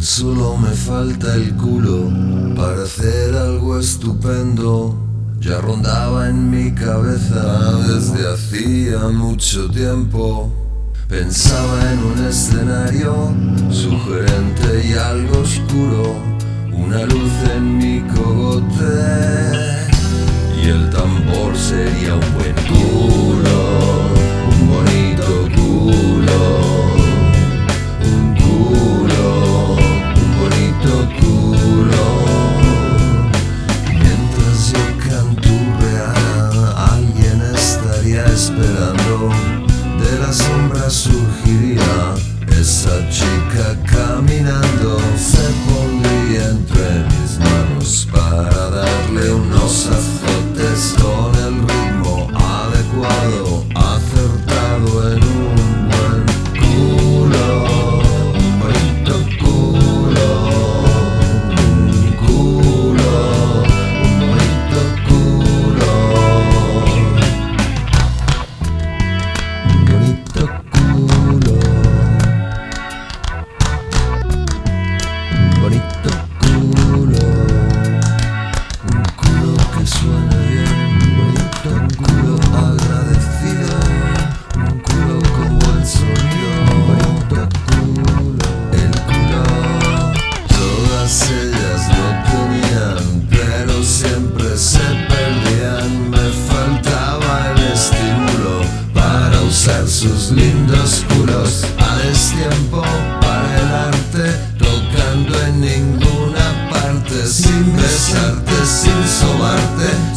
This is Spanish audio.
Solo me falta el culo para hacer algo estupendo. Ya rondaba en mi cabeza desde hacía mucho tiempo. Pensaba en un escenario sugerente y algo oscuro, una luz en mi cogote y el tambor sería un buen surgiría. Esa chica caminando, se pondría entre mis manos para darle unos sus lindos culos ah, a destiempo para el arte, tocando en ninguna parte, sin besarte, sin sobarte.